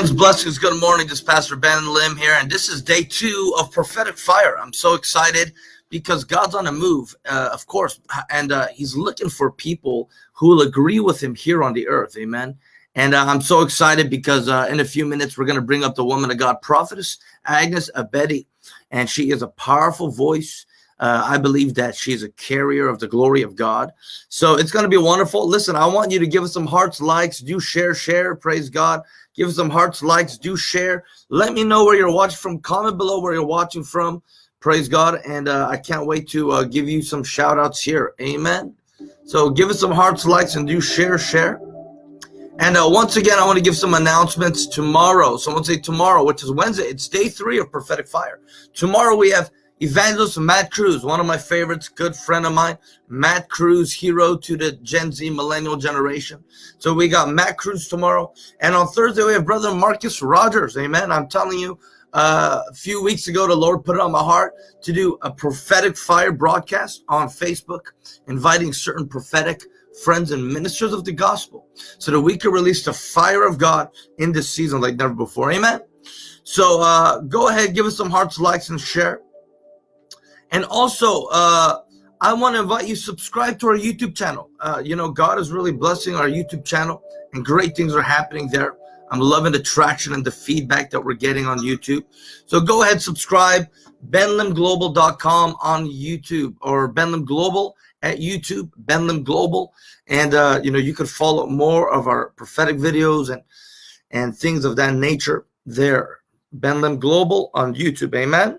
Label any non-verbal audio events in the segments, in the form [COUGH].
friends. Blessings. Good morning. This is Pastor Ben Lim here, and this is day two of Prophetic Fire. I'm so excited because God's on a move, uh, of course, and uh, He's looking for people who will agree with Him here on the earth. Amen. And uh, I'm so excited because uh, in a few minutes, we're going to bring up the woman of God, Prophetess Agnes Abedi, and she is a powerful voice. Uh, I believe that she's a carrier of the glory of God. So it's going to be wonderful. Listen, I want you to give us some hearts, likes, do share, share. Praise God. Give us some hearts, likes, do share. Let me know where you're watching from. Comment below where you're watching from. Praise God. And uh, I can't wait to uh, give you some shout outs here. Amen. So give us some hearts, likes, and do share, share. And uh, once again, I want to give some announcements tomorrow. Someone say tomorrow, which is Wednesday. It's day three of Prophetic Fire. Tomorrow we have Evangelist Matt Cruz, one of my favorites, good friend of mine. Matt Cruz, hero to the Gen Z millennial generation. So we got Matt Cruz tomorrow. And on Thursday, we have Brother Marcus Rogers. Amen. I'm telling you, uh, a few weeks ago, the Lord put it on my heart to do a prophetic fire broadcast on Facebook, inviting certain prophetic friends and ministers of the gospel so that we could release the fire of God in this season like never before. Amen. So uh, go ahead, give us some hearts, likes, and share. And also, uh, I want to invite you subscribe to our YouTube channel. Uh, you know, God is really blessing our YouTube channel and great things are happening there. I'm loving the traction and the feedback that we're getting on YouTube. So go ahead, subscribe, benlimglobal.com on YouTube or Benlim Global at YouTube, Benlim Global. And, uh, you know, you could follow more of our prophetic videos and, and things of that nature there. Benlim Global on YouTube. Amen.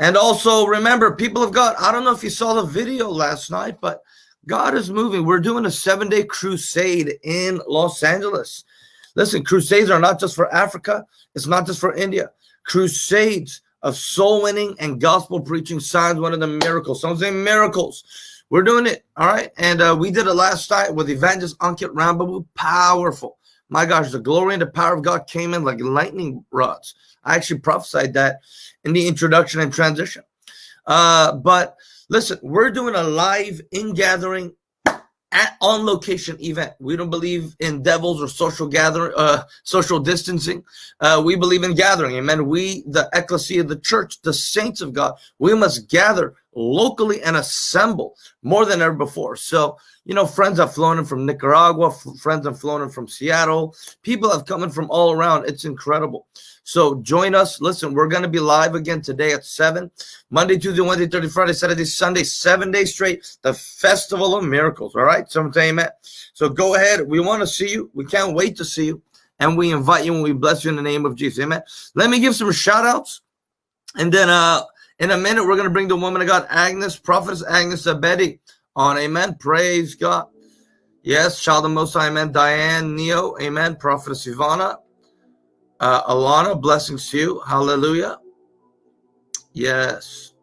And also remember, people of God, I don't know if you saw the video last night, but God is moving. We're doing a seven day crusade in Los Angeles. Listen, crusades are not just for Africa, it's not just for India. Crusades of soul winning and gospel preaching signs, one of the miracles. Some say miracles. We're doing it, all right? And uh, we did it last night with Evangelist Ankit Rambabu. Powerful. My gosh, the glory and the power of God came in like lightning rods. I actually prophesied that in the introduction and transition. Uh, but listen, we're doing a live in gathering at on location event. We don't believe in devils or social gathering, uh, social distancing. Uh, we believe in gathering. Amen. We, the ecclesia, of the church, the saints of God, we must gather locally and assemble more than ever before. So, you know, friends have flown in from Nicaragua, friends have flown in from Seattle. People have come in from all around. It's incredible. So join us. Listen, we're going to be live again today at 7. Monday, Tuesday, Wednesday, Thursday, Friday, Saturday, Sunday, seven days straight. The Festival of Miracles. All right. Say amen. So go ahead. We want to see you. We can't wait to see you. And we invite you and we bless you in the name of Jesus. Amen. Let me give some shout outs. And then uh in a minute, we're going to bring the woman of God, Agnes, Prophetess Agnes Abedi on. Amen. Praise God. Yes, child of Most High, Amen. Diane, Neo, Amen. Prophetess Ivana, uh, Alana, blessings to you. Hallelujah. Yes.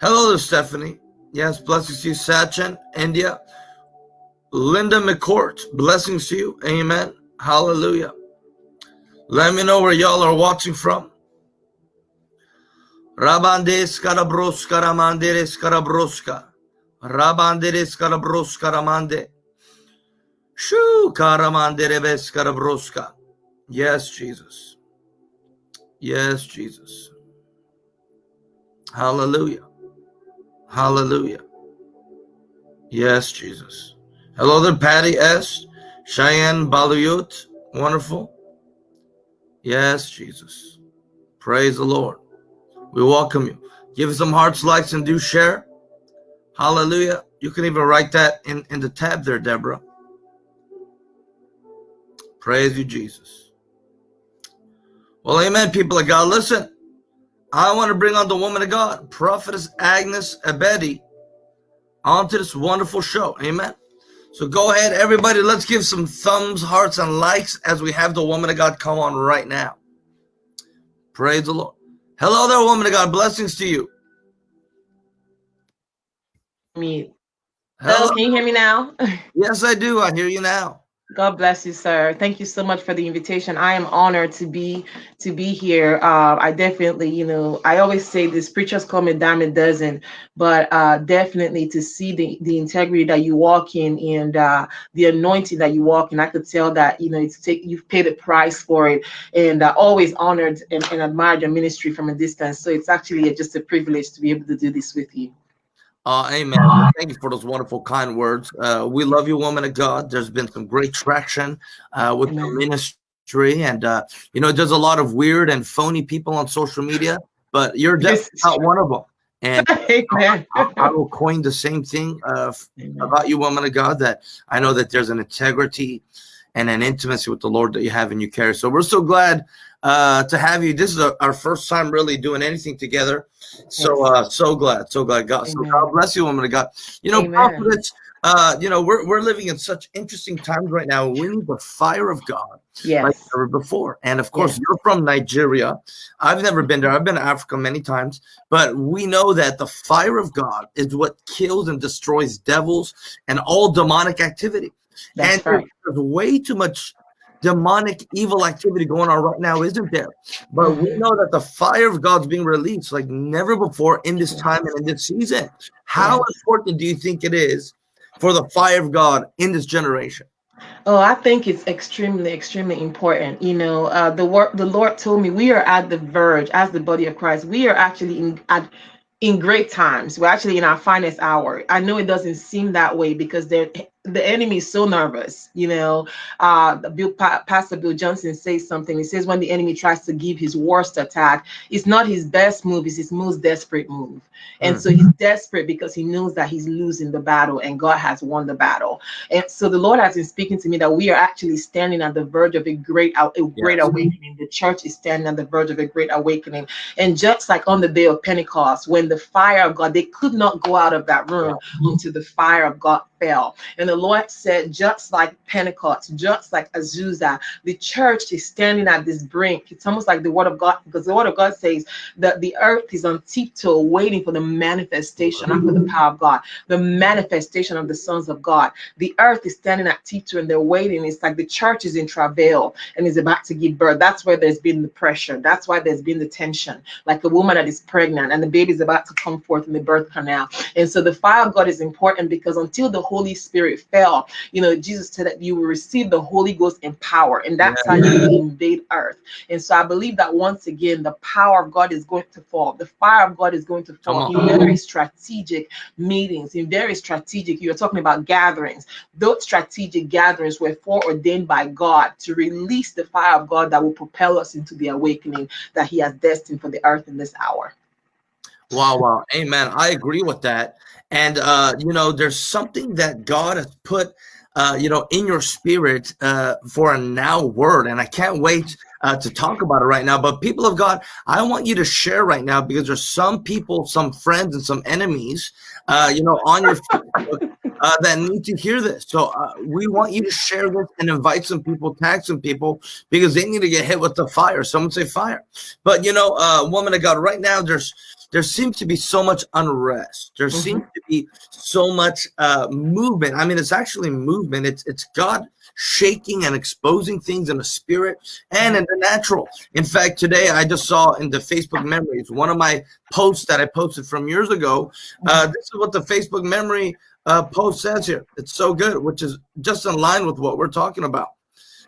Hello there, Stephanie. Yes, blessings to you, Sachin, India. Linda McCourt, blessings to you. Amen. Hallelujah. Let me know where y'all are watching from. Rabandes karabroska ramanderes karabroska. Rabanderes karabroska ramande. Shoo karamanderebes karabroska. Yes, Jesus. Yes, Jesus. Hallelujah. Hallelujah. Yes, Jesus. Hello there, Patty S. Cheyenne Baluyut. Wonderful. Yes, Jesus. Praise the Lord. We welcome you. Give some hearts, likes, and do share. Hallelujah. You can even write that in, in the tab there, Deborah. Praise you, Jesus. Well, amen, people of God. Listen, I want to bring on the woman of God, Prophetess Agnes Abedi, onto this wonderful show. Amen. So go ahead, everybody. Let's give some thumbs, hearts, and likes as we have the woman of God come on right now. Praise the Lord. Hello there, woman of God. Blessings to you. Me. Hello, can you hear me now? [LAUGHS] yes, I do. I hear you now. God bless you, sir. Thank you so much for the invitation. I am honored to be to be here. Uh, I definitely, you know, I always say this: preachers call me dime a dozen, but uh, definitely to see the the integrity that you walk in and uh, the anointing that you walk in, I could tell that you know it's take you've paid a price for it, and uh, always honored and, and admired your ministry from a distance. So it's actually just a privilege to be able to do this with you. Uh, amen. Thank you for those wonderful, kind words. Uh, we love you, woman of God. There's been some great traction uh, with amen. the ministry, and uh, you know, there's a lot of weird and phony people on social media, but you're definitely not one of them. And [LAUGHS] I, I, will coin the same thing uh, about you, woman of God. That I know that there's an integrity and an intimacy with the Lord that you have and you carry. So we're so glad uh, to have you. This is a, our first time really doing anything together. So uh, so glad, so glad. God, so God bless you, woman of God. You know, prophets. Uh, you know, we're we're living in such interesting times right now. We need the fire of God, yes. like never before. And of course, yes. you're from Nigeria. I've never been there. I've been to Africa many times, but we know that the fire of God is what kills and destroys devils and all demonic activity. That's and right. there's way too much demonic evil activity going on right now, isn't there? But we know that the fire of God's being released like never before in this time and in this season. How important do you think it is for the fire of God in this generation? Oh, I think it's extremely, extremely important. You know, uh, the work the Lord told me we are at the verge as the body of Christ. We are actually in at in great times. We're actually in our finest hour. I know it doesn't seem that way because they're the enemy is so nervous. You know, uh, Bill, pa- Pastor Bill Johnson says something. He says when the enemy tries to give his worst attack, it's not his best move; it's his most desperate move. And mm. so he's desperate because he knows that he's losing the battle, and God has won the battle. And so the Lord has been speaking to me that we are actually standing at the verge of a great, a great yes. awakening. The church is standing at the verge of a great awakening. And just like on the day of Pentecost, when the fire of God, they could not go out of that room until the fire of God fell. And the Lord said, just like Pentecost, just like Azusa, the church is standing at this brink. It's almost like the word of God, because the word of God says that the earth is on tiptoe waiting for the manifestation, for the power of God, the manifestation of the sons of God. The earth is standing at tiptoe and they're waiting. It's like the church is in travail and is about to give birth. That's where there's been the pressure. That's why there's been the tension, like a woman that is pregnant and the baby is about to come forth in the birth canal. And so the fire of God is important because until the Holy Spirit fell, you know, Jesus said that you will receive the Holy Ghost in power, and that's yeah. how you invade earth. And so I believe that once again, the power of God is going to fall, the fire of God is going to fall in very strategic meetings, in very strategic, you're talking about gatherings. Those strategic gatherings were foreordained by God to release the fire of God that will propel us into the awakening that He has destined for the earth in this hour. Wow, wow. Amen. I agree with that. And, uh, you know, there's something that God has put, uh, you know, in your spirit uh, for a now word. And I can't wait uh, to talk about it right now. But people of God, I want you to share right now because there's some people, some friends, and some enemies, uh, you know, on your Facebook uh, that need to hear this. So uh, we want you to share this and invite some people, tag some people because they need to get hit with the fire. Someone say fire. But you know, uh, woman of God, right now there's there seems to be so much unrest. There mm-hmm. seems to be so much uh, movement. I mean, it's actually movement. It's it's God shaking and exposing things in the spirit and in the natural. In fact, today I just saw in the Facebook memories one of my posts that I posted from years ago. Uh, mm-hmm. this is what the Facebook memory uh, post says here. It's so good, which is just in line with what we're talking about.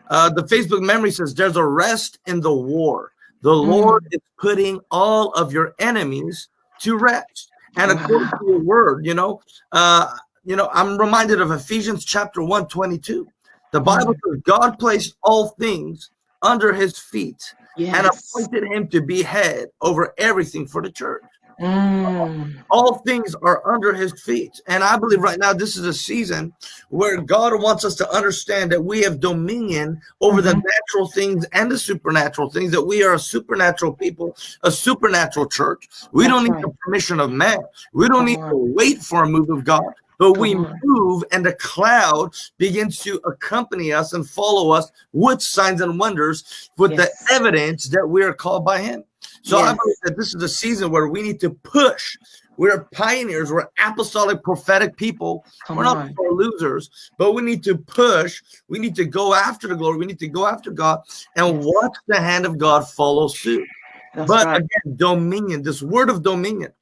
Uh, the Facebook memory says there's a rest in the war. The mm. Lord is putting all of your enemies to rest. And according to your word, you know, uh, you know, I'm reminded of Ephesians chapter 1, 22. The Bible mm. says God placed all things under his feet yes. and appointed him to be head over everything for the church. Mm. All things are under his feet. And I believe right now this is a season where God wants us to understand that we have dominion over the Mhm. natural things and the supernatural things, that we are a supernatural people, a supernatural church. We That's don't need right. the permission of man. We don't Come need on. to wait for a move of God. But we on. move and the cloud begins to accompany us and follow us with signs and wonders with Yes. the evidence that we are called by him. So I believe that this is a season where we need to push. We're pioneers, we're apostolic prophetic people. Come we're not on. for losers, but we need to push. We need to go after the glory. We need to go after God and watch the hand of God follow suit. That's but right. again, dominion, this word of dominion.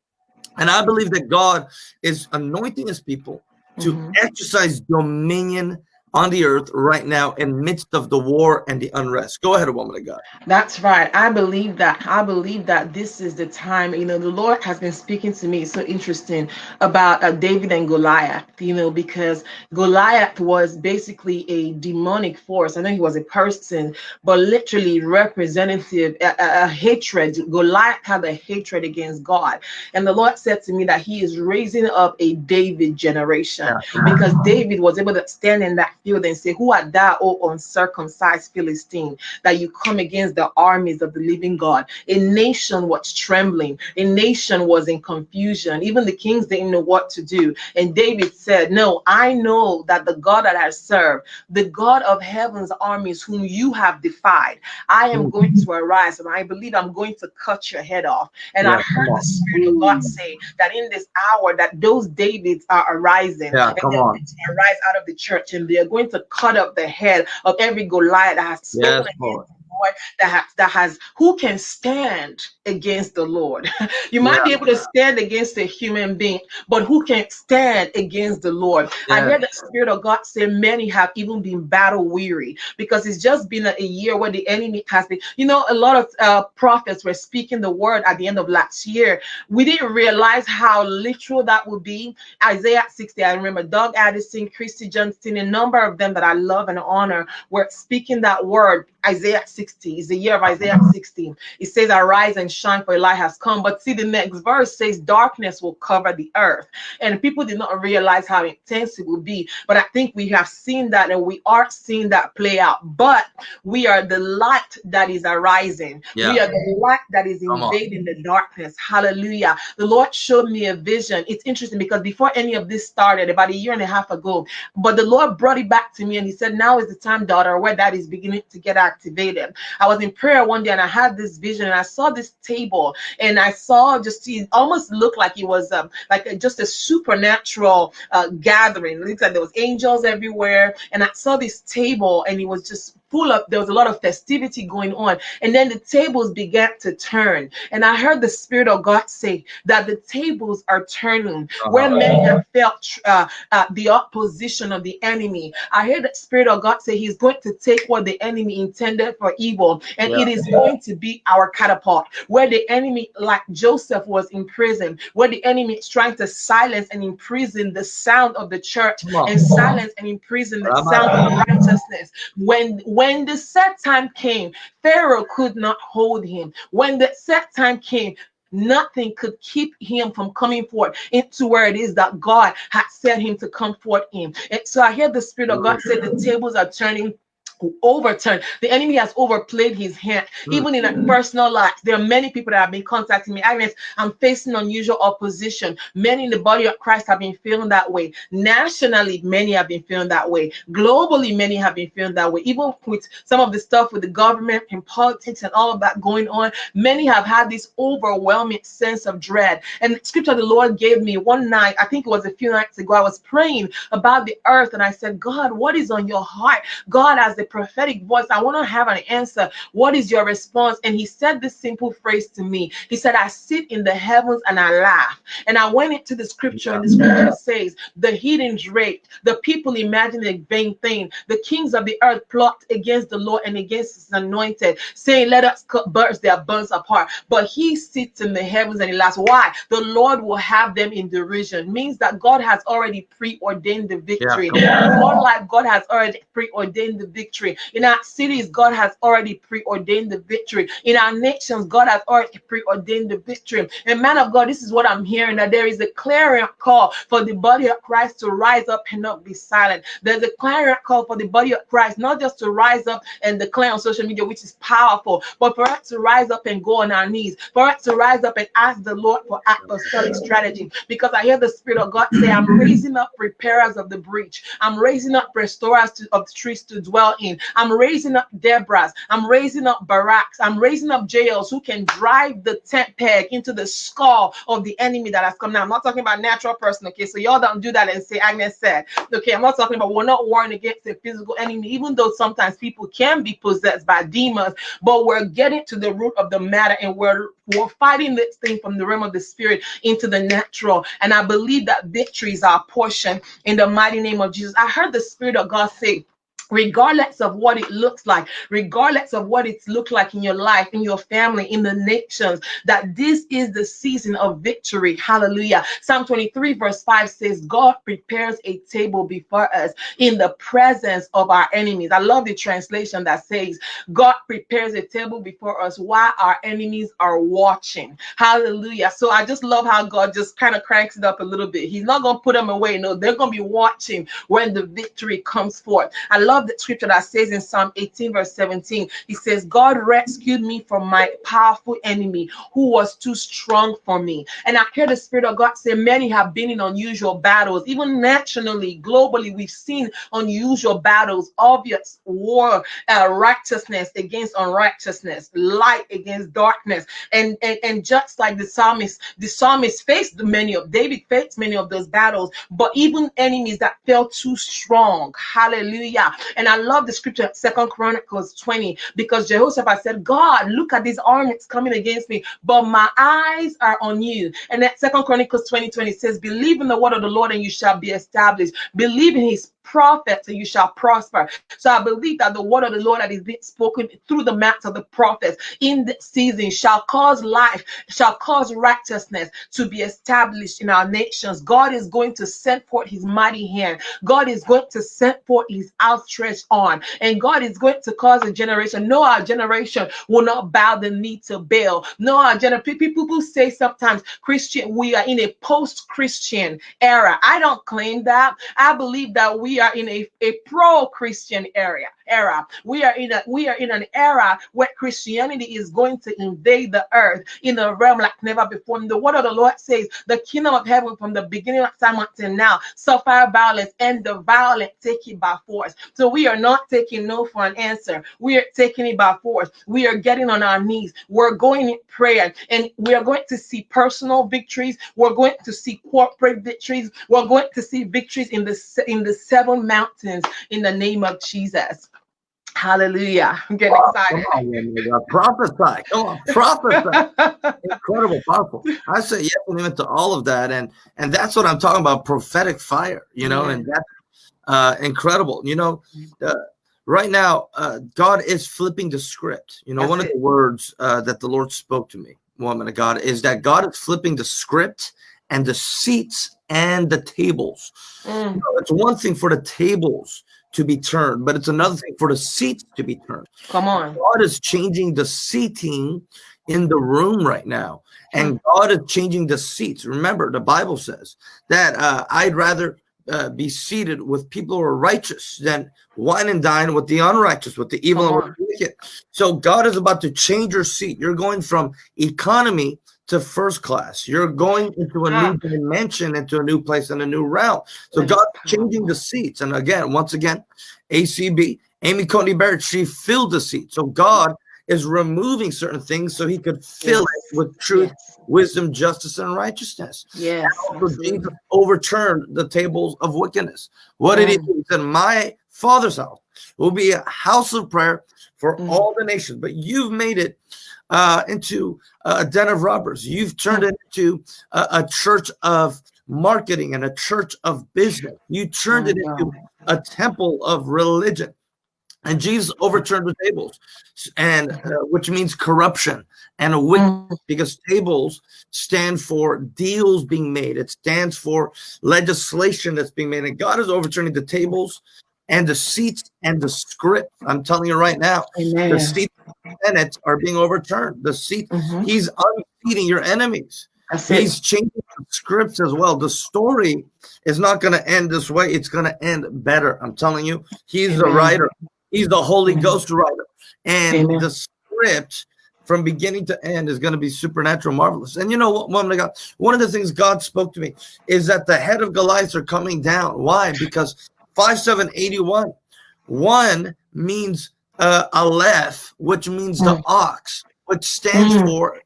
And I believe that God is anointing his people to Mhm. exercise dominion on the earth right now in midst of the war and the unrest. Go ahead, woman of God. That's right. I believe that. I believe that this is the time. You know, the Lord has been speaking to me. It's so interesting about uh, David and Goliath. You know, because Goliath was basically a demonic force. I know he was a person, but literally representative a, a, a hatred. Goliath had a hatred against God, and the Lord said to me that He is raising up a David generation because David was able to stand in that and say, Who art thou, O uncircumcised Philistine, that you come against the armies of the living God? A nation was trembling, a nation was in confusion. Even the kings didn't know what to do. And David said, No, I know that the God that I serve, the God of heaven's armies, whom you have defied, I am going to arise and I believe I'm going to cut your head off. And I heard the Spirit of God say that in this hour that those Davids are arising Yeah, and come they're on. arise out of the church and they are going to cut up the head of every Goliath that has spoken Yes, Lord. that has that has who can stand against the Lord. [LAUGHS] you might be able to stand against a human being, but who can stand against the Lord? I hear the Spirit of God say many have even been battle weary because it's just been a, a year where the enemy has been. You know, a lot of uh, prophets were speaking the word at the end of last year. We didn't realize how literal that would be. Isaiah 60, I remember Doug Addison, Christy Johnston, a number of them that I love and honor were speaking that word. Isaiah 60 is the year of Isaiah 16. It says, Arise and shine, for a light has come. But see, the next verse says, Darkness will cover the earth. And people did not realize how intense it will be. But I think we have seen that and we are seeing that play out. But we are the light that is arising. Yeah. We are the light that is invading the darkness. Hallelujah. The Lord showed me a vision. It's interesting because before any of this started, about a year and a half ago, but the Lord brought it back to me and He said, Now is the time, daughter, where that is beginning to get activated. I was in prayer one day and I had this vision and I saw this table and I saw just it almost looked like it was um, like a, just a supernatural uh, gathering. It looked like there was angels everywhere, and I saw this table and it was just full of there was a lot of festivity going on and then the tables began to turn and i heard the spirit of god say that the tables are turning where Uh-huh. many have felt uh, uh, the opposition of the enemy i heard the spirit of god say he's going to take what the enemy intended for evil and Yeah. it is going to be our catapult where the enemy like joseph was in prison where the enemy is trying to silence and imprison the sound of the church on. and silence and imprison the sound of righteousness when when the set time came pharaoh could not hold him. When the set time came nothing could keep him from coming forth into where it is that god had set him to come forth in. And so i hear the spirit of god say the tables are turning overturned. The enemy has overplayed his hand. Mm. even in a personal life there are many people that have been contacting me agnes i'm facing unusual opposition. Many in the body of christ have been feeling that way. Nationally many have been feeling that way. Globally many have been feeling that way. Even with some of the stuff with the government and politics and all of that going on many have had this overwhelming sense of dread. And scripture the lord gave me one night i think it was a few nights ago i was praying about the earth and i said god what is on your heart? God as the prophetic voice. I want to have an answer. What is your response? And he said this simple phrase to me. He said i sit in the heavens and i laugh. And i went into the scripture and the scripture says the heathens raped the people imagined a vain thing. The kings of the earth plot against the lord and against his anointed saying let us cut birds their bones apart but he sits in the heavens and he laughs. Why? The lord will have them in derision. Means that god has already preordained the victory. more like god has already preordained the victory victory. In our cities, God has already preordained the victory. In our nations, God has already preordained the victory. And man of God, this is what I'm hearing that there is a clarion call for the body of Christ to rise up and not be silent. There's a clarion call for the body of Christ, not just to rise up and declare on social media, which is powerful, but for us to rise up and go on our knees, for us to rise up and ask the Lord for apostolic strategy. Because I hear the Spirit of God say, I'm raising up preparers of the breach. I'm raising up restorers to, of the trees to dwell in. I'm raising up Deborahs. I'm raising up Baraks. I'm raising up Jaels who can drive the tent peg into the skull of the enemy that has come now. I'm not talking about natural person, okay? So y'all don't do that and say Agnes said. Okay, I'm not talking about we're not warring against a physical enemy, even though sometimes people can be possessed by demons, but we're getting to the root of the matter and we're we're fighting this thing from the realm of the spirit into the natural. And I believe that victory is our portion in the mighty name of Jesus. I heard the Spirit of God say, regardless of what it looks like, regardless of what it's looked like in your life, in your family, in the nations, that this is the season of victory. Hallelujah. Psalm 23, verse 5 says, God prepares a table before us in the presence of our enemies. I love the translation that says, God prepares a table before us while our enemies are watching. Hallelujah. So I just love how God just kind of cranks it up a little bit. He's not going to put them away. No, they're going to be watching when the victory comes forth. I love love the scripture that says in Psalm 18, verse 17, he says, God rescued me from my powerful enemy who was too strong for me. And I hear the Spirit of God say, Many have been in unusual battles, even nationally, globally, we've seen unusual battles, obvious war, uh, righteousness against unrighteousness, light against darkness. And, and, and just like the psalmist, the psalmist faced many of David faced many of those battles, but even enemies that felt too strong. Hallelujah. And I love the scripture, Second Chronicles 20, because Jehoshaphat said, God, look at these armies coming against me, but my eyes are on you. And that Second Chronicles 20, 20 says, Believe in the word of the Lord and you shall be established. Believe in his prophets and you shall prosper. So I believe that the word of the Lord that is being spoken through the mouths of the prophets in this season shall cause life, shall cause righteousness to be established in our nations. God is going to send forth his mighty hand. God is going to send forth his outstretched arm. And God is going to cause a generation. No, our generation will not bow the knee to Baal. No, our generation. People who say sometimes Christian, we are in a post-Christian era. I don't claim that. I believe that we are in a, a pro-Christian area era. We are in a we are in an era where Christianity is going to invade the earth in a realm like never before. And the word of the Lord says, the kingdom of heaven from the beginning of time until now suffer violence, and the violent take it by force. So we are not taking no for an answer. We are taking it by force. We are getting on our knees. We're going in prayer, and we are going to see personal victories. We're going to see corporate victories. We're going to see victories in the in the seven mountains in the name of Jesus. Hallelujah. [LAUGHS] I'm getting wow, excited. Come on, prophesy. Come on, [LAUGHS] prophesy. Incredible, powerful. I say yes and to all of that. And and that's what I'm talking about, prophetic fire, you know, yeah. and that's uh, incredible. You know, uh, right now, uh, God is flipping the script. You know, that's one it. of the words uh, that the Lord spoke to me, woman of God, is that God is flipping the script and the seats and the tables. Mm. You know, it's one thing for the tables to be turned, but it's another thing for the seats to be turned. Come on. God is changing the seating in the room right now, and hmm. God is changing the seats. Remember, the Bible says that uh, I'd rather uh, be seated with people who are righteous than wine and dine with the unrighteous, with the evil and wicked. So God is about to change your seat. You're going from economy to first class. You're going into a new dimension, into a new place and a new realm. So God's changing the seats. And again, once again, ACB, Amy Coney Barrett, she filled the seat. So God is removing certain things so he could fill yes. it with truth, yes. wisdom, justice, and righteousness. Yes. Jesus overturned the tables of wickedness. What did he do? He said, My father's house will be a house of prayer for mm. all the nations, but you've made it uh, into a den of robbers. You've turned it into a, a, church of marketing and a church of business. You turned oh, it into a temple of religion. And Jesus overturned the tables, and uh, which means corruption and a wicked, mm. because tables stand for deals being made. It stands for legislation that's being made. And God is overturning the tables and the seats and the script. I'm telling you right now, Amen. the seats Senate are being overturned. The seat, Mhm. he's unseating your enemies. He's changing the scripts as well. The story is not going to end this way. It's going to end better. I'm telling you. He's the writer. He's the Holy Amen. Ghost writer. And Amen. the script from beginning to end is going to be supernatural, marvelous. And you know what, woman of God? One of the things God spoke to me is that the head of Goliath are coming down. Why? Because 5781, one means uh, Aleph, which means the Mm. ox, which stands Mm. for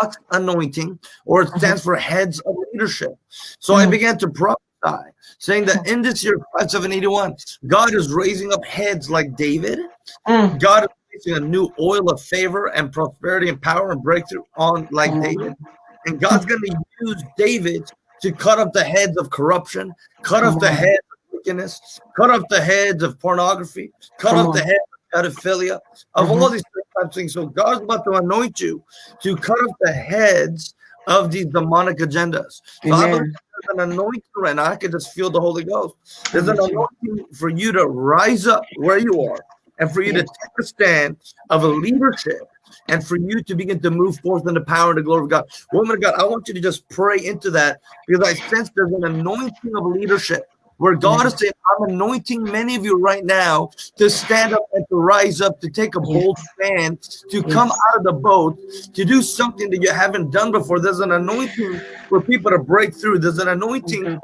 ox anointing, or it stands for heads of leadership. So I Mm. began to prophesy, saying that in this year 5781, God is raising up heads like David. Mm. God is placing a new oil of favor and prosperity and power and breakthrough on like Mm. David. And God's going to use David to cut off the heads of corruption, cut off the on. Cut off the heads of pornography, cut Come off on. the heads of pedophilia, of Mhm. all these types of things. So God's about to anoint you to cut off the heads of these demonic agendas. So I there's an anointing right now. I can just feel the Holy Ghost. There's an anointing for you to rise up where you are and for you to take a stand of a leadership and for you to begin to move forth in the power and the glory of God. Woman of God, I want you to just pray into that because I sense there's an anointing of leadership where God is saying, I'm anointing many of you right now to stand up and to rise up, to take a bold stand, to come out of the boat, to do something that you haven't done before. There's an anointing for people to break through. There's an anointing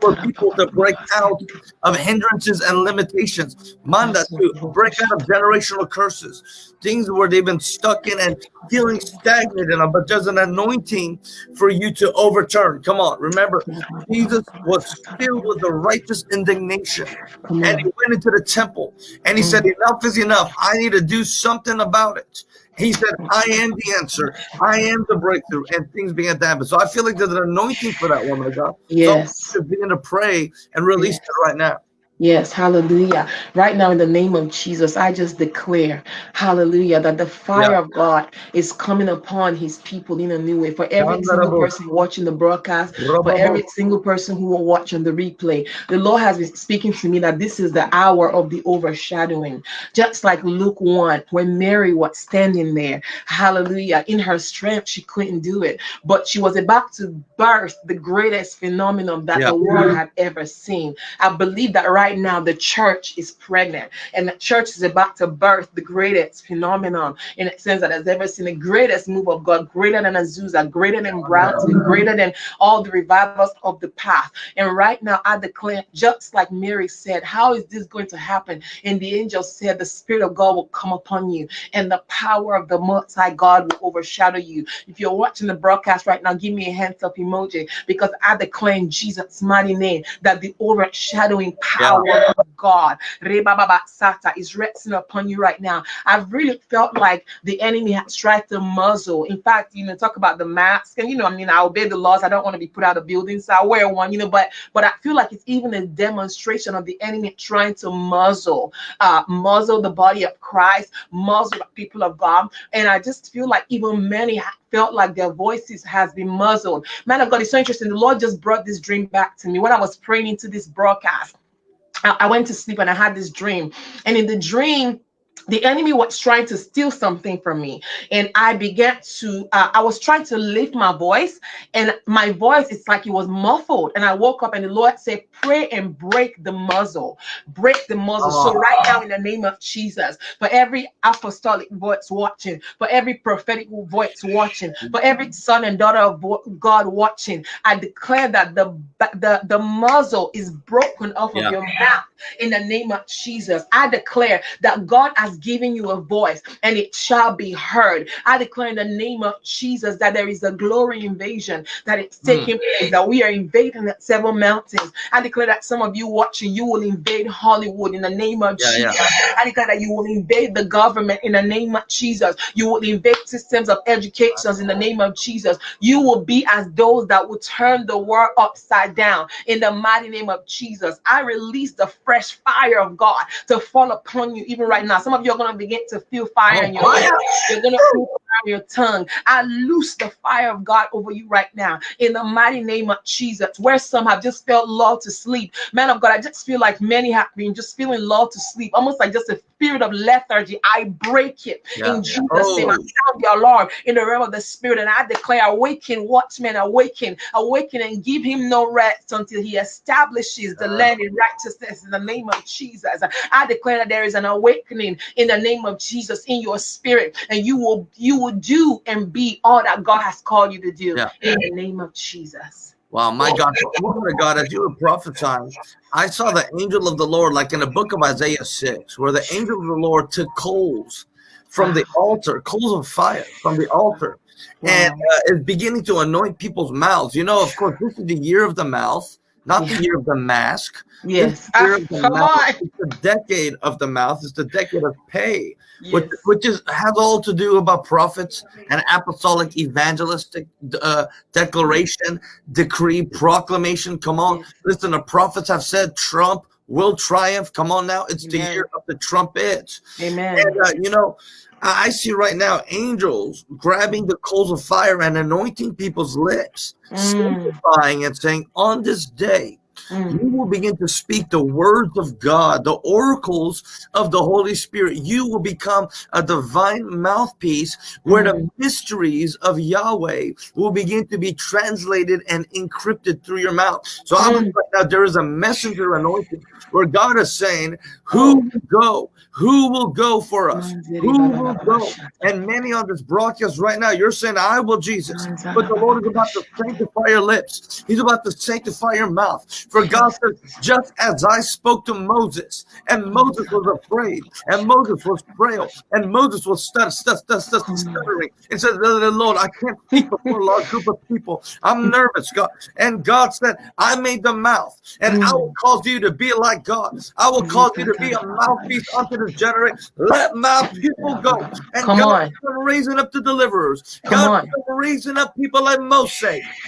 for people to break out of hindrances and limitations. Manda to break out of generational curses, things where they've been stuck in and feeling stagnant in them. But there's an anointing for you to overturn. Come on, remember, Jesus was filled with the righteous indignation, and he went into the temple and he said, "Enough is enough. I need to do something about it." He said, I am the answer. I am the breakthrough. And things began to happen. So I feel like there's an anointing for that woman of God. Yes. So to begin to pray and release it right now. Yes, hallelujah. Right now, in the name of Jesus, I just declare, hallelujah, that the fire Yeah. of God is coming upon his people in a new way. For every single Yandarabo. person watching the broadcast, for every single person who will watch on the replay, the Lord has been speaking to me that this is the hour of the overshadowing. Just like Luke 1, when Mary was standing there, hallelujah, in her strength, she couldn't do it, but she was about to birth the greatest phenomenon that Yeah. the world had ever seen. I believe that right now the church is pregnant and the church is about to birth the greatest phenomenon in a sense that has ever seen the greatest move of God, greater than Azusa, greater than Bradley, greater than all the revivals of the past. And right now I declare, just like Mary said, how is this going to happen? And the angel said, the Spirit of God will come upon you and the power of the Most High God will overshadow you. If you're watching the broadcast right now, give me a hands up emoji because I declare in Jesus' mighty name that the overshadowing power of God Sata, is resting upon you right now. I've really felt like the enemy has tried to muzzle. In fact, you know, talk about the mask, and you know, I mean, I obey the laws. I don't want to be put out of buildings, so I wear one, you know, but but I feel like it's even a demonstration of the enemy trying to muzzle, uh, muzzle the body of Christ, muzzle the people of God. And I just feel like even many felt like their voices has been muzzled. Man of God, it's so interesting. The Lord just brought this dream back to me when I was praying into this broadcast. I, went to sleep and I had this dream. And in the dream, the enemy was trying to steal something from me and i began to uh, i was trying to lift my voice and my voice it's like it was muffled and i woke up and the lord said pray and break the muzzle break the muzzle so Oh. right now in the name of jesus for every apostolic voice watching for every prophetic voice watching for every son and daughter of god watching i declare that the the, the muzzle is broken off Yeah. of your mouth in the name of Jesus. I declare that God has given you a voice and it shall be heard. I declare in the name of Jesus that there is a glory invasion that is Mm. taking place, that we are invading several mountains. I declare that some of you watching, you will invade Hollywood in the name of Yeah, yeah. Jesus. I declare that you will invade the government in the name of Jesus. You will invade systems of education in the name of Jesus. You will be as those that will turn the world upside down in the mighty name of Jesus. I release the fresh fire of God to fall upon you even right now. Some Some of you are going to begin to feel fire Oh, in your fire. You're going to feel fire in your tongue. I loose the fire of God over you right now in the mighty name of Jesus. Where some have just felt lulled to sleep, man of God, I just feel like many have been just feeling lulled to sleep, almost like just a spirit of lethargy. I break it Yeah. in Jesus' Oh. name. I sound the alarm in the realm of the spirit, and I declare, awaken, watchmen, awaken, awaken, and give him no rest until he establishes the land in righteousness in the name of Jesus. I declare that there is an awakening in the name of Jesus in your spirit, and you will you will do and be all that God has called you to do Yeah. in the name of Jesus. Wow, my God, woman of God, as you were prophesying, I saw the angel of the Lord, like in the book of Isaiah 6, where the angel of the Lord took coals from the altar, coals of fire from the altar, and Wow. uh, is beginning to anoint people's mouths. You know, of course, this is the year of the mouth, not the year of the mask. Yes. Ah, of the come mouth on. is the decade of the mouth. It's the decade of Pey, which, Yes. which is has all to do about prophets and apostolic evangelistic uh, declaration, decree, proclamation. Come on, Yes. listen. The prophets have said Trump will triumph. Come on now, it's the year of the trumpets. Amen. And uh, you know, I see right now angels grabbing the coals of fire and anointing people's lips, Mm, sanctifying and saying, "On this day." Mm. You will begin to speak the words of God, the oracles of the Holy Spirit. You will become a divine mouthpiece where the mysteries of Yahweh will begin to be translated and encrypted through your mouth. So I believe Mm. right now there is a messenger anointing where God is saying, Who will go? Who will go for us? Who will go? And many on this broadcast right now, you're saying, I will, Jesus. But the Lord is about to sanctify your lips. He's about to sanctify your mouth. For God says, just as I spoke to Moses, and Moses was afraid, and Moses was frail, and Moses was stutter, stutter, stutter, stutter, hmm. stuttering, and said, Lord, I can't speak before a large group of people. I'm hmm. nervous, God. And God said, I made the mouth, and I hmm. will cause you to be like God. I will cause you to be a mouthpiece unto this generation. Let my people go. And Come God is raising up the deliverers. Come God on. is raising up people like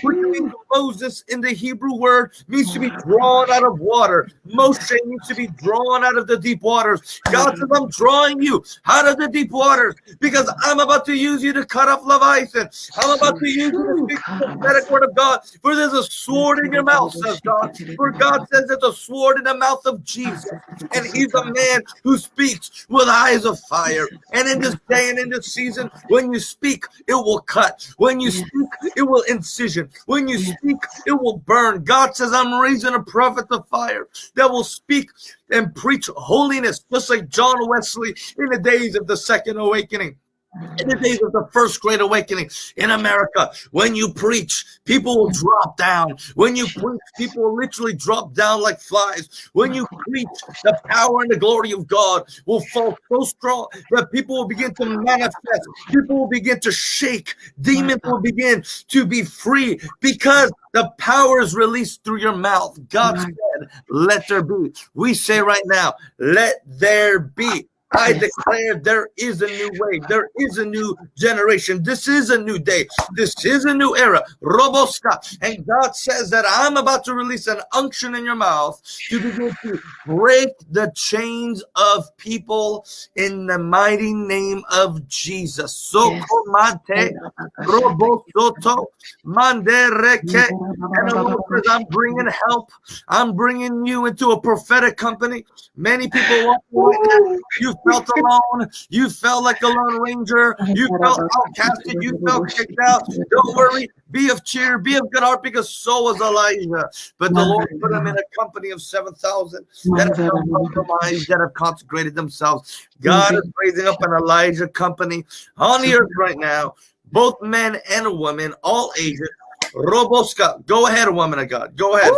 means Moses in the Hebrew word means to be drawn out of water. Moshe means to be drawn out of the deep waters. God says, I'm drawing you out of the deep waters because I'm about to use you to cut off Leviathan. I'm about to use you to speak the prophetic word of God. For there's a sword in your mouth, says God. For God says there's a sword in the mouth of Jesus. And he's a man who speaks with eyes of fire. And in this day and in this season, when you speak, it will cut. When you speak, it will incision. When you speak, it will burn. God says, I'm raising a prophet of fire that will speak and preach holiness, just like John Wesley in the days of the second awakening. In the days of the first great awakening in America, when you preach, people will drop down. When you preach, people will literally drop down like flies. When you preach, the power and the glory of God will fall so strong that people will begin to manifest. People will begin to shake. Demons will begin to be free because the power is released through your mouth. God Right. said, Let there be. We say right now, Let there be. I Yes. declare there is a new way. There is a new generation. This is a new day. This is a new era. Roboska. And God says that I'm about to release an unction in your mouth to begin to break the chains of people in the mighty name of Jesus. So Yes. komante robosoto mandereke. And the Lord says, I'm bringing help. I'm bringing you into a prophetic company. Many people walk right now. Felt alone. You felt like a lone ranger. You felt outcasted. You felt kicked out. Don't worry. Be of cheer. Be of good heart because so was Elijah. But the Lord put him in a company of 7,000 that have compromised, that have consecrated themselves. God is raising up an Elijah company on the earth right now. Both men and women, all ages. Roboska, go ahead, woman of God. Go ahead.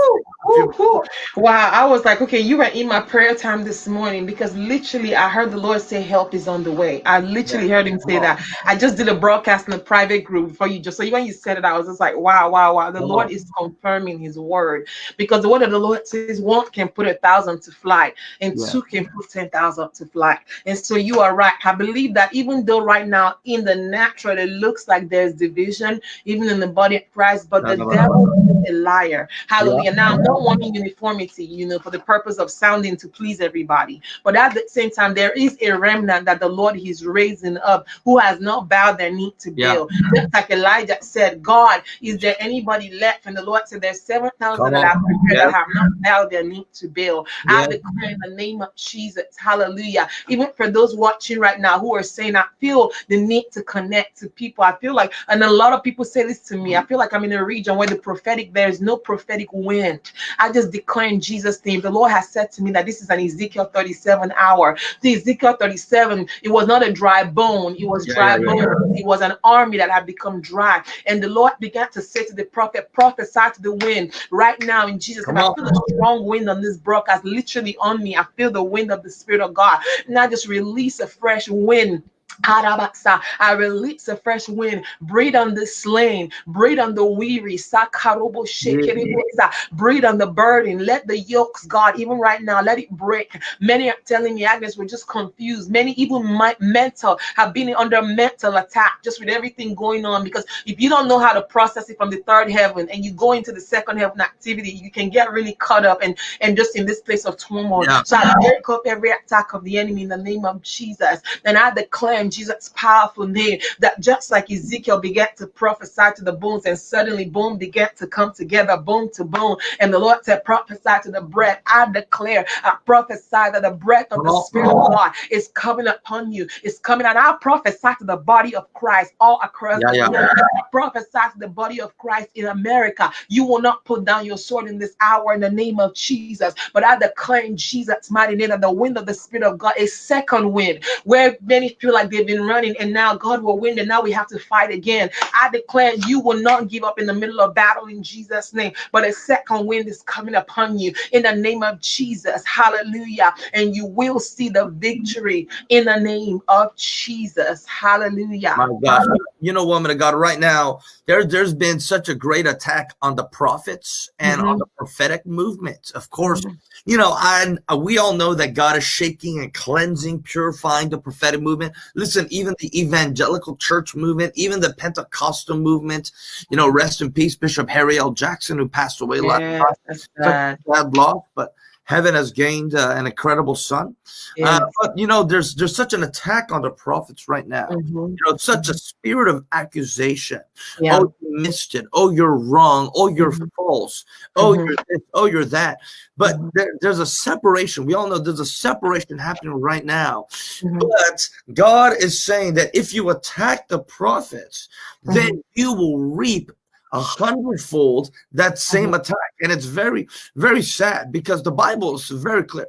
Woo, woo. Wow, I was like, okay, you were in my prayer time this morning because literally I heard the Lord say, Help is on the way. I literally heard him say that. I just did a broadcast in a private group for you. Just so when you said it, I was just like, Wow, wow, wow. The Lord is confirming his word because the word of the Lord says one can put a thousand to flight and Yeah. two can put 10,000 to flight. And so you are right. I believe that even though right now in the natural it looks like there's division, even in the body of Christ, but the devil is a liar. Hallelujah. Now, no don't uniformity, you know, for the purpose of sounding to please everybody. But at the same time, there is a remnant that the Lord is raising up who has not bowed their knee to Yeah. Baal. Just like Elijah said, God, is there anybody left? And the Lord said, There's 7,000 Come that on. have prepared Yes. that have not bowed their knee to Baal. I declare in the name of Jesus, hallelujah. Even for those watching right now who are saying, I feel the need to connect to people. I feel like, and a lot of people say this to me, I feel like I'm in a region where the prophetic, there is no prophetic wind. I just declare in Jesus' name, the Lord has said to me that this is an Ezekiel 37 hour. The Ezekiel 37, it was not a dry bone, it was Yeah, dry yeah, yeah. bone. It was an army that had become dry. And the Lord began to say to the prophet, prophesy to the wind right now in Jesus' name. I feel a strong wind on this broadcast, literally on me. I feel the wind of the Spirit of God. I just release a fresh wind. Arabasa. I release a fresh wind. Breathe on the slain. Breathe on the weary. Sakarobo. Breathe on the burden. Let the yokes, God, even right now, let it break. Many are telling me, Agnes, we're just confused. Many even my mental have been under mental attack just with everything going on. Because if you don't know how to process it from the third heaven and you go into the second heaven activity, you can get really caught up and, and just in this place of turmoil. Yeah. So I break up every attack of the enemy in the name of Jesus. Then I declare Jesus' powerful name that just like Ezekiel began to prophesy to the bones, and suddenly bone began to come together, bone to bone. And the Lord said, prophesy to the breath. I declare, I prophesy that the breath of the oh. Spirit of God is coming upon you. It's coming, and I prophesy to the body of Christ all across Yeah, the yeah. globe. I prophesy to the body of Christ in America. You will not put down your sword in this hour in the name of Jesus. But I declare in Jesus' mighty name that the wind of the Spirit of God, a second wind, where many feel like they've been running and now God will win and now we have to fight again. I declare you will not give up in the middle of battle in Jesus' name, but a second wind is coming upon you in the name of Jesus. Hallelujah. And you will see the victory in the name of Jesus. Hallelujah. My gosh, you know, woman of God, right now there there's been such a great attack on the prophets and on Mhm. the prophetic movement. Of course, Mhm. you know, and we all know that God is shaking and cleansing, purifying the prophetic movement. Listen, even the evangelical church movement, even the Pentecostal movement. You know, rest in peace, Bishop Harry L. Jackson, who passed away last Yes, night. that's Such bad. a bad loss, but heaven has gained uh, an incredible son. Yes. Uh, but you know, there's there's such an attack on the prophets right now. Mhm. You know, such a spirit of accusation. Yeah. Oh, you missed it. Oh, you're wrong. Oh, you're Mhm. false. Oh, Mhm. you're this. Oh, you're that. But Mhm. there, there's a separation. We all know there's a separation happening right now. Mhm. But God is saying that if you attack the prophets, then Mm-hmm. you will reap a hundredfold that same Mm-hmm. attack. And it's very, very sad because the Bible is very clear.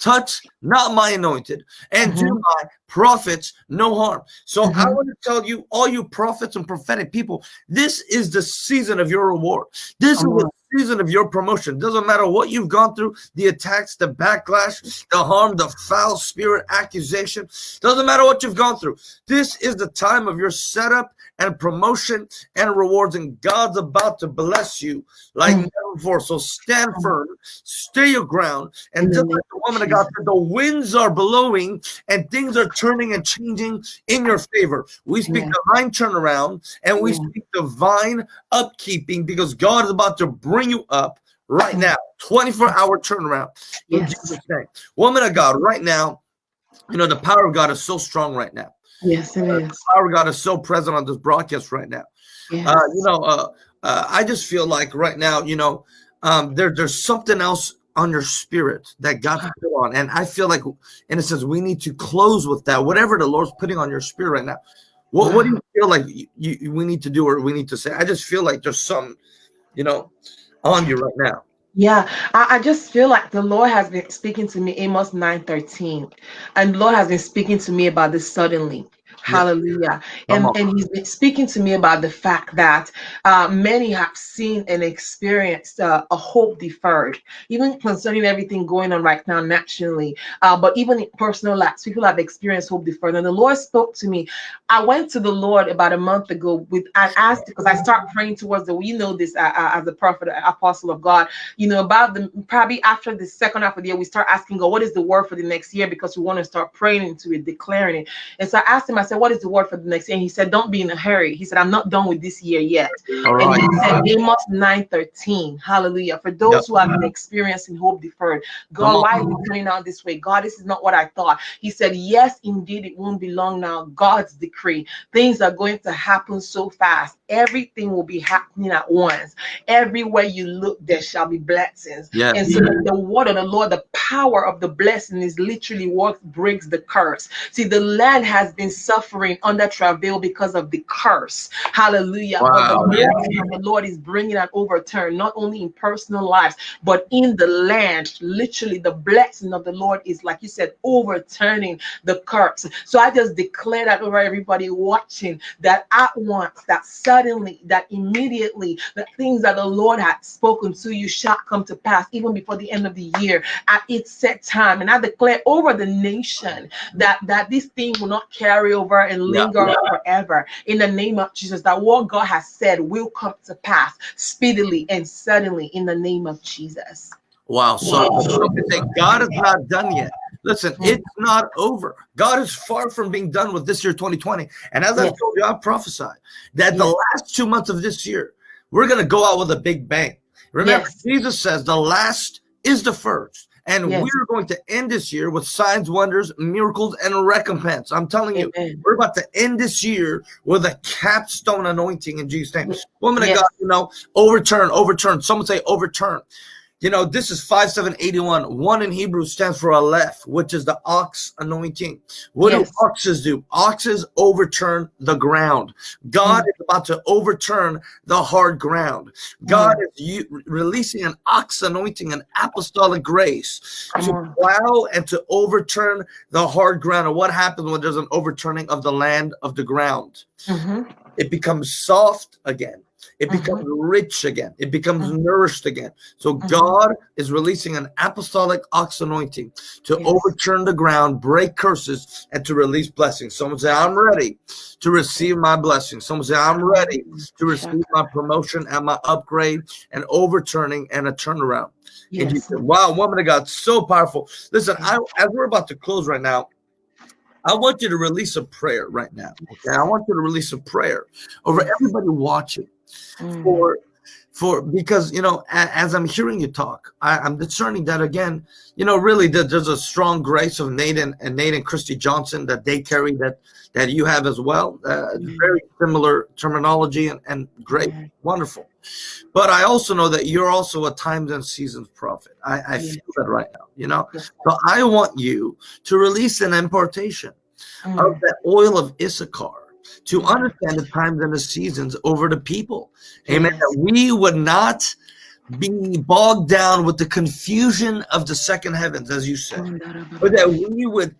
Touch not my anointed and do Mhm. my prophets no harm. So I Mhm. want to tell you, all you prophets and prophetic people, this is the season of your reward. This Come is the season of your promotion. Doesn't matter what you've gone through, the attacks, the backlash, the harm, the foul spirit accusation. Doesn't matter what you've gone through. This is the time of your setup and promotion and rewards, and God's about to bless you like Mm. never before. So stand firm, stay your ground, and the just like the woman of God said, the winds are blowing and things are turning and changing in your favor. We speak Yeah. divine turnaround and we Yeah. speak divine upkeeping because God is about to bring you up right now. 24 hour turnaround. In Yes. Jesus' name. Woman of God, right now, you know, the power of God is so strong right now. Yes, it is. The power of God is so present on this broadcast right now. Yes. Uh, you know, uh, uh, I just feel like right now, you know, um, there, there's something else on your spirit that God's put on. And I feel like, in a sense, we need to close with that. Whatever the Lord's putting on your spirit right now. What, what do you feel like you, you, we need to do or we need to say? I just feel like there's some, you know, on you right now. Yeah, I, I just feel like the Lord has been speaking to me, Amos 9:13. And the Lord has been speaking to me about this suddenly. Hallelujah. And, and he's been speaking to me about the fact that uh, many have seen and experienced uh, a hope deferred, even concerning everything going on right now nationally. Uh, but even in personal lives, people have experienced hope deferred. And the Lord spoke to me. I went to the Lord about a month ago with I asked because I start praying towards the you know this uh, uh, as a prophet, uh, apostle of God you know, about the probably after the second half of the year, we start asking God, what is the word for the next year? Because we want to start praying into it, declaring it. And so I asked him, I said, said, What is the word for the next year? And he said, Don't be in a hurry. He said, I'm not done with this year yet. All And right. he said, Amos 9 13. Hallelujah. For those Yep. who have been experiencing hope deferred, God, why is it turning out this way? God, this is not what I thought. He said, Yes, indeed, it won't be long now. God's decree. Things are going to happen so fast. Everything will be happening at once. Everywhere you look, there shall be blessings. Yes. And so the word of the Lord, the power of the blessing is literally what breaks the curse. See, the land has been suffering under travail because of the curse. Hallelujah. Wow. The of the Lord is bringing an overturn, not only in personal lives, but in the land. Literally, the blessing of the Lord is, like you said, overturning the curse. So I just declare that over everybody watching that at once, that suddenly, that immediately, the things that the Lord had spoken to you shall come to pass, even before the end of the year at its set time. And I declare over the nation that that this thing will not carry over and Yeah. linger forever. In the name of Jesus, that what God has said will come to pass speedily and suddenly in the name of Jesus. Wow. So, so God is not done yet. Listen, Mm. it's not over. God is far from being done with this year 2020. And as I Yes. told you, I prophesied that the last two months of this year, we're going to go out with a big bang. Remember, Yes. Jesus says the last is the first. And Yes. we're going to end this year with signs, wonders, miracles, and recompense. I'm telling you, Amen. we're about to end this year with a capstone anointing in Jesus' name. Woman of God, you know, overturn, overturn. Someone say overturn. You know, this is 5781. One in Hebrew stands for Aleph, which is the ox anointing. What Yes. do oxes do? Oxes overturn the ground. God Mm. is about to overturn the hard ground. God is u- releasing an ox anointing, an apostolic grace Come to on. plow and to overturn the hard ground. And what happens when there's an overturning of the land of the ground? Mhm. It becomes soft again. It Mhm. becomes rich again. It becomes Mhm. nourished again. So Mhm. God is releasing an apostolic ox anointing to Yes. overturn the ground, break curses, and to release blessings. Someone say, I'm ready to receive my blessing. Someone say, I'm ready to receive my promotion and my upgrade and overturning and a turnaround. And you say, wow, woman of God, so powerful. Listen, I, as we're about to close right now, I want you to release a prayer right now. Okay, I want you to release a prayer over everybody watching Mm. for for because you know a, as i'm hearing you talk I, i'm discerning that again you know really that there's a strong grace of nate and, and christy johnson that they carry that that you have as well. Uh, Mm. very similar terminology and, and great wonderful. But i also know that you're also a times and seasons prophet. I, I feel that right now you know? So i want you to release an importation of Mm. that oil of Issachar to understand the times and the seasons over the people. Amen. That we would not be bogged down with the confusion of the second heavens, as you said, but that we would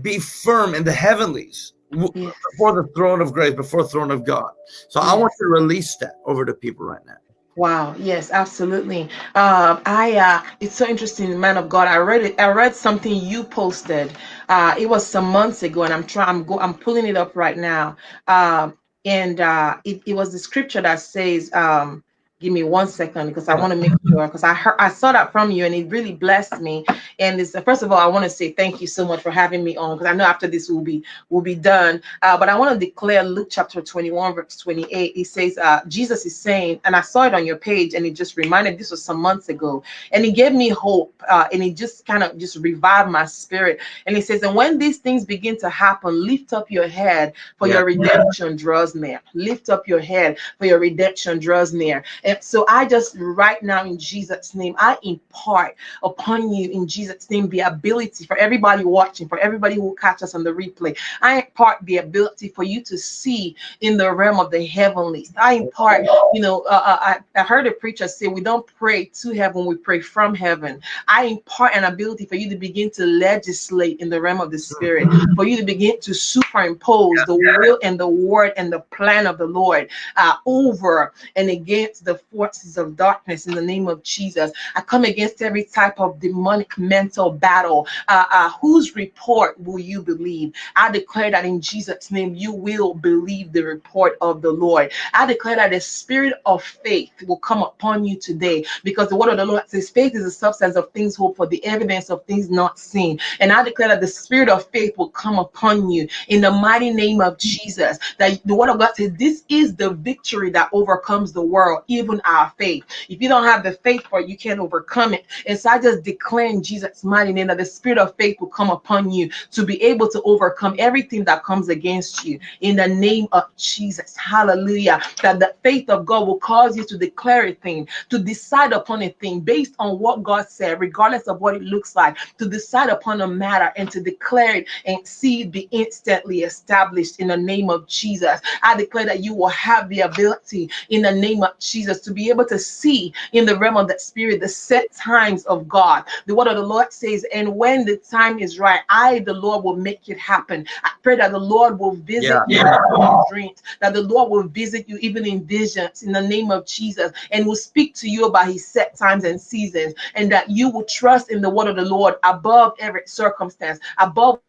be firm in the heavenlies before the throne of grace, before the throne of God. So I want to release that over the people right now. Wow. Yes, absolutely. Um, I uh, it's so interesting, man of God. I read it. I read something you posted. Uh, it was some months ago, and I'm trying. I'm go. I'm pulling it up right now. Um, and uh, it, it was the scripture that says, um, "Give me one second because I want to make sure." Because I heard, I saw that from you, and it really blessed me. And it's first of all, I want to say thank you so much for having me on because I know after this will be will be done. Uh, but I want to declare Luke chapter 21, verse 28. It says, uh, Jesus is saying, and I saw it on your page, and it just reminded this was some months ago, and it gave me hope, uh, and it just kind of just revived my spirit. And it says, and when these things begin to happen, lift up your head, for Yeah. your redemption draws near. Lift up your head, for your redemption draws near. And so I just right now in Jesus' name, I impart upon you in Jesus' name the ability for everybody watching, for everybody who will catch us on the replay. I impart the ability for you to see in the realm of the heavenlies. I impart, you know, uh, uh, I, I heard a preacher say, we don't pray to heaven, we pray from heaven. I impart an ability for you to begin to legislate in the realm of the spirit, for you to begin to superimpose the will and the word and the plan of the Lord uh, over and against the forces of darkness in the name of Jesus. I come against every type of demonic mental battle. Uh, uh, whose report will you believe? I declare that in Jesus' name, you will believe the report of the Lord. I declare that the spirit of faith will come upon you today because the word of the Lord says faith is the substance of things hoped for, the evidence of things not seen. And I declare that the spirit of faith will come upon you in the mighty name of Jesus. That the word of God says this is the victory that overcomes the world, even our faith. If you don't have the faith for it, you can't overcome it. And so I just declare in Jesus' mighty name that the spirit of faith will come upon you to be able to overcome everything that comes against you in the name of Jesus. Hallelujah. That the faith of God will cause you to declare a thing, to decide upon a thing based on what God said, regardless of what it looks like, to decide upon a matter and to declare it and see it be instantly established in the name of Jesus. I declare that you will have the ability in the name of Jesus to be able to see in the realm of the spirit the set times of God. The word of the Lord says, and when the time is right, I, the Lord, will make it happen. I pray that the Lord will visit yeah. you in dreams, that the Lord will visit you even in visions in the name of Jesus and will speak to you about his set times and seasons, and that you will trust in the word of the Lord above every circumstance, above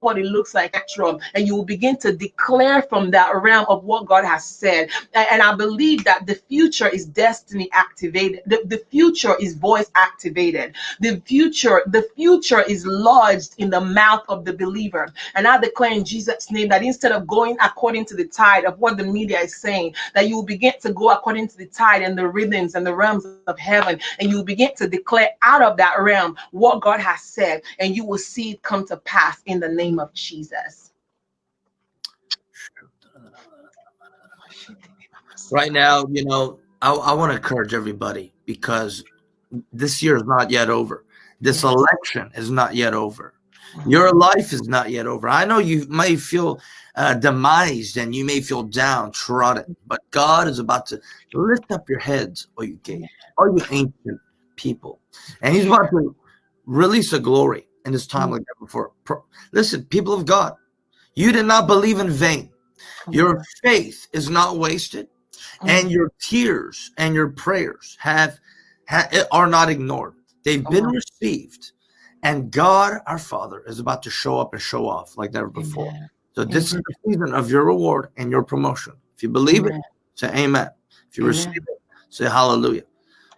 what it looks like natural and you will begin to declare from that realm of what god has said. And i believe that the future is destiny activated the, the future is voice activated. The future the future is lodged in the mouth of the believer. And i declare in jesus name that instead of going according to the tide of what the media is saying that you will begin to go according to the tide and the rhythms and the realms of heaven and you will begin to declare out of that realm what god has said and you will see it come to pass in the name name of Jesus. Right now, you know, I, I want to encourage everybody because this year is not yet over. This election is not yet over. Your life is not yet over. I know you may feel uh, demised and you may feel downtrodden, but God is about to lift up your heads, or you gates, all you ancient people, and He's about to release a glory in this time mm. like never before. Listen, people of God, you did not believe in vain. Your faith is not wasted, and your tears and your prayers have, have are not ignored. They've been received, and God, our Father, is about to show up and show off like never before. So this is the season of your reward and your promotion. If you believe it, say Amen. If you receive it, say Hallelujah.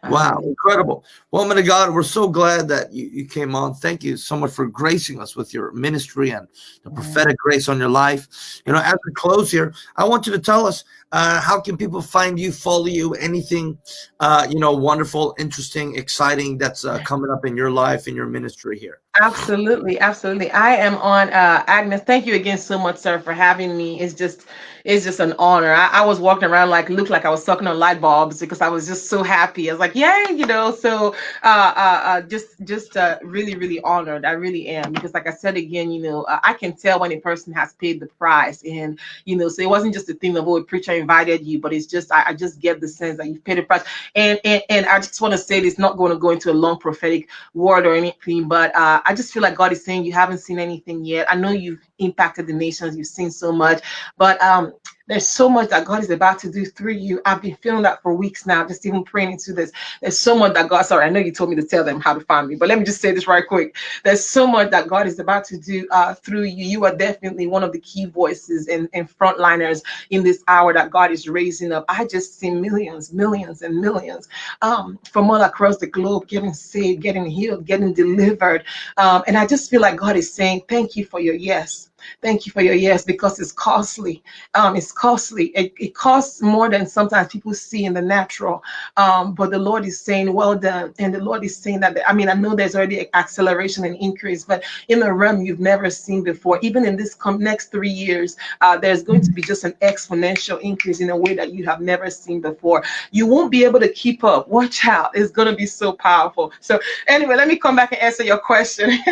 Wow, incredible. Woman of God, we're so glad that you, you came on. Thank you so much for gracing us with your ministry and the prophetic grace on your life. You know, as we close here, I want you to tell us uh, how can people find you, follow you, anything, uh, you know, wonderful, interesting, exciting that's uh, coming up in your life, in your ministry here. Absolutely, absolutely. I am on uh, Agnes. Thank you again so much, sir, for having me. It's just it's just an honor. I, I, was walking around like looked like I was sucking on light bulbs because I was just so happy. I was like, yay, you know. So uh, uh, uh just just uh, really really honored. I really am because like I said again, you know, uh, I can tell when a person has paid the price, and you know, so it wasn't just a thing of oh, preacher invited you, but it's just I, I just get the sense that you've paid the price. And and, and I just want to say this, not going to go into a long prophetic word or anything, but uh, I just feel like God is saying you haven't seen anything yet. I know you've impacted the nations, you've seen so much, but um there's so much that God is about to do through you. I've been feeling that for weeks now, just even praying into this. There's so much that God, sorry, I know you told me to tell them how to find me, but let me just say this right quick. There's so much that God is about to do uh, through you. You are definitely one of the key voices and, and frontliners in this hour that God is raising up. I just see millions, millions, and millions um, from all across the globe getting saved, getting healed, getting delivered. Um, and I just feel like God is saying, Thank you for your yes. Thank you for your yes because it's costly. Um, it's costly. It, it costs more than sometimes people see in the natural. Um, but the Lord is saying, well done. And the Lord is saying that, I mean, I know there's already acceleration and increase, but in a realm you've never seen before, even in this next three years, uh, there's going to be just an exponential increase in a way that you have never seen before. You won't be able to keep up. Watch out. It's going to be so powerful. So anyway, let me come back and answer your question. [LAUGHS]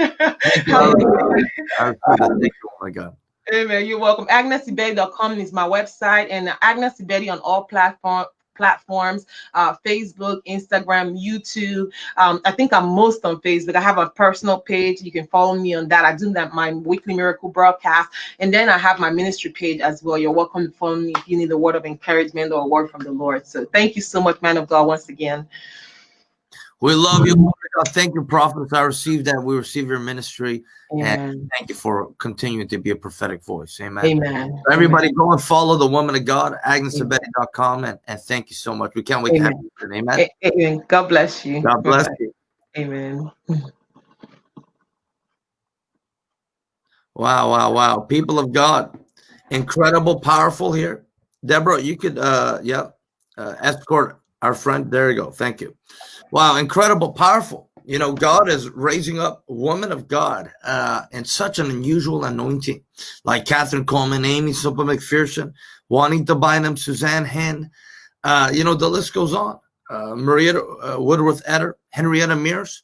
my God. Amen. You're welcome. AgnesIbedi.com is my website, and Agnes on all platform platforms uh, Facebook, Instagram, YouTube. Um, I think I'm most on Facebook. I have a personal page. You can follow me on that. I do that my weekly miracle broadcast. And then I have my ministry page as well. You're welcome to follow me if you need a word of encouragement or a word from the Lord. So thank you so much, man of God, once again. We love you. Thank you, prophets. I received that. We receive your ministry. Amen. And thank you for continuing to be a prophetic voice. Amen. Amen. So everybody, Amen. go and follow the woman of God, agnesibedi.com. And, and thank you so much. We can't wait Amen. to have you. Amen. Amen. God bless you. God bless you. Amen. Wow, wow, wow. People of God, incredible, powerful here. Deborah, you could, uh, yeah, uh, escort our friend. There you go. Thank you. Wow, incredible, powerful. You know, God is raising up women of God uh, in such an unusual anointing, like Kathryn Kuhlman, Aimee Semple McPherson, Juanita Bynum, Suzanne Hinn. Uh, you know, the list goes on. Uh, Maria uh, Woodworth Etter, Henrietta Mears.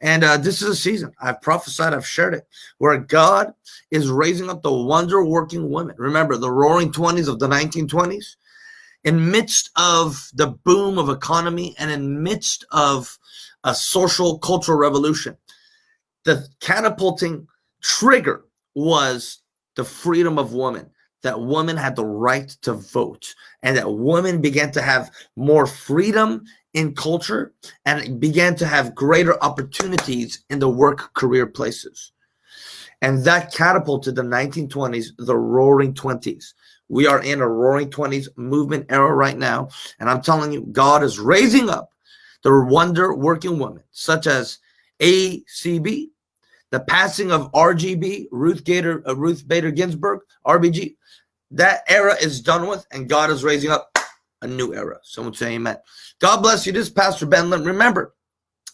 And uh, this is a season, I've prophesied, I've shared it, where God is raising up the wonder working women. Remember the roaring 20s of the 1920s? In midst of the boom of economy and in midst of a social cultural revolution the catapulting trigger was the freedom of women that women had the right to vote and that women began to have more freedom in culture and began to have greater opportunities in the work career places. And that catapulted the 1920s the roaring 20s we are in a roaring 20s movement era right now. And I'm telling you, God is raising up the wonder working women, such as ACB, the passing of RGB, Ruth Gator, uh, Ruth Bader Ginsburg, RBG. That era is done with, and God is raising up a new era. Someone say amen. God bless you. This is Pastor Ben Lim. Remember,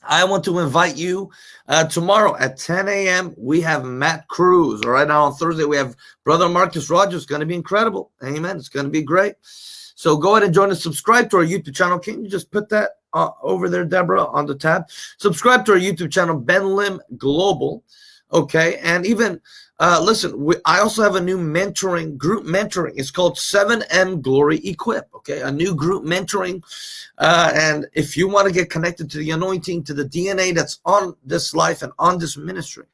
I want to invite you uh, tomorrow at 10 a.m. We have Matt Cruz. All right, now on Thursday we have Brother Marcus Rogers. It's going to be incredible. Amen. It's going to be great. So go ahead and join us. Subscribe to our YouTube channel. Can you just put that uh, over there, Deborah, on the tab? Subscribe to our YouTube channel, Ben Lim Global. Okay, and even uh, listen, we, I also have a new mentoring group mentoring. It's called 7M Glory Equip. Okay, a new group mentoring. Uh, and if you want to get connected to the anointing, to the DNA that's on this life and on this ministry,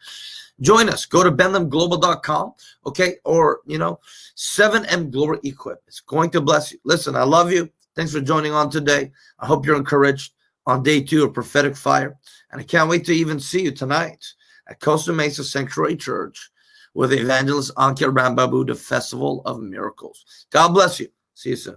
join us. Go to benlimglobal.com. Okay, or you know, 7M Glory Equip. It's going to bless you. Listen, I love you. Thanks for joining on today. I hope you're encouraged on day two of prophetic fire, and I can't wait to even see you tonight at Costa Mesa Sanctuary Church with evangelist Ankya Rambabu, the Festival of Miracles. God bless you. See you soon.